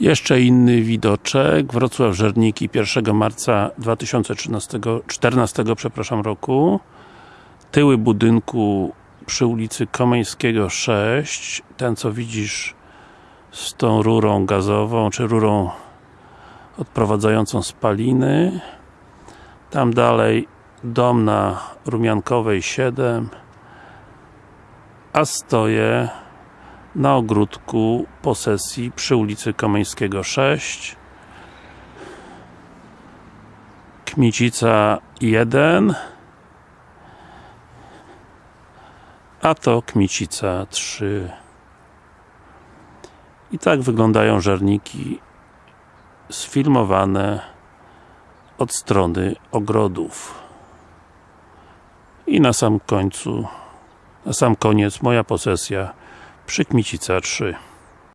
Jeszcze inny widoczek, Wrocław Żerniki 1 marca 2013, 14 przepraszam roku. Tyły budynku przy ulicy Komeńskiego 6 ten co widzisz z tą rurą gazową, czy rurą odprowadzającą spaliny. Tam dalej dom na Rumiankowej 7 a stoję na ogródku posesji przy ulicy Komeńskiego 6 Kmicica 1 a to Kmicica 3 i tak wyglądają żerniki sfilmowane od strony ogrodów. I na sam końcu na sam koniec moja posesja przy Kmicica 3